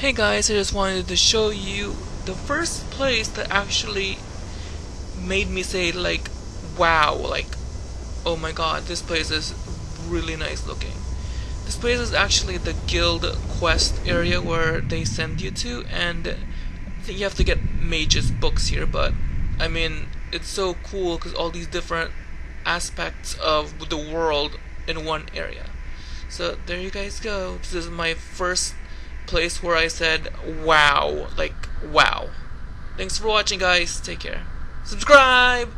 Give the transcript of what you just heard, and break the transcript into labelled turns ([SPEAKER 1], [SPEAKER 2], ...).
[SPEAKER 1] Hey guys, I just wanted to show you the first place that actually made me say like wow, like oh my god, this place is really nice looking. This place is actually the guild quest area where they send you to and I think you have to get mage's books here but I mean it's so cool because all these different aspects of the world in one area. So there you guys go. This is my first place where I said wow, like wow. Thanks for watching guys. Take care. Subscribe!